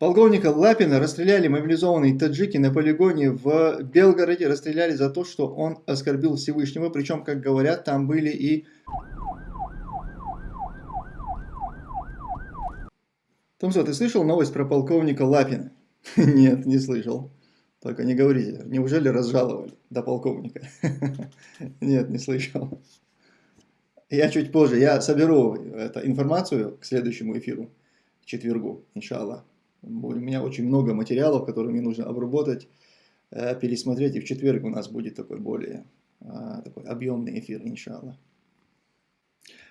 Полковника Лапина расстреляли мобилизованные таджики на полигоне в Белгороде. Расстреляли за то, что он оскорбил Всевышнего. Причем, как говорят, там были и... Томсо, ты слышал новость про полковника Лапина? Нет, не слышал. Только не говорите, неужели разжаловали до полковника? Нет, не слышал. Я чуть позже, я соберу эту информацию к следующему эфиру, к четвергу, иншаллах. У меня очень много материалов, которые мне нужно обработать, э, пересмотреть. И в четверг у нас будет такой более а, такой объемный эфир, иншаллах.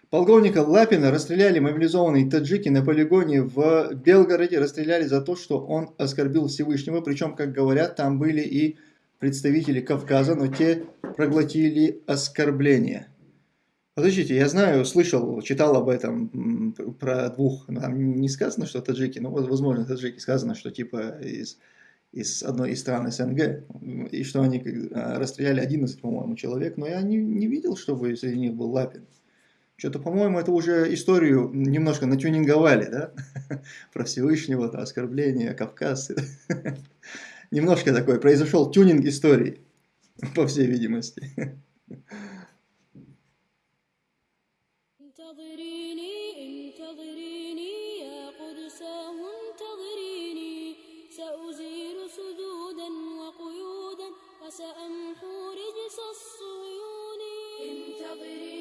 Полковника Лапина расстреляли мобилизованные таджики на полигоне в Белгороде. Расстреляли за то, что он оскорбил Всевышнего. Причем, как говорят, там были и представители Кавказа, но те проглотили оскорбление. Подождите, я знаю, слышал, читал об этом, про двух, там не сказано, что таджики, но возможно таджики, сказано, что типа из, из одной из стран СНГ, и что они а, расстреляли 11, по-моему, человек, но я не, не видел, чтобы среди них был Лапин. Что-то, по-моему, это уже историю немножко натюнинговали, да, про Всевышнего, то оскорбление, Кавказ. Немножко такой, произошел тюнинг истории, по всей видимости. انتظريني انتظريني يا قدساه انتظريني سأزيل سدودا وقيودا وسأمحو رجس الصيون انتظريني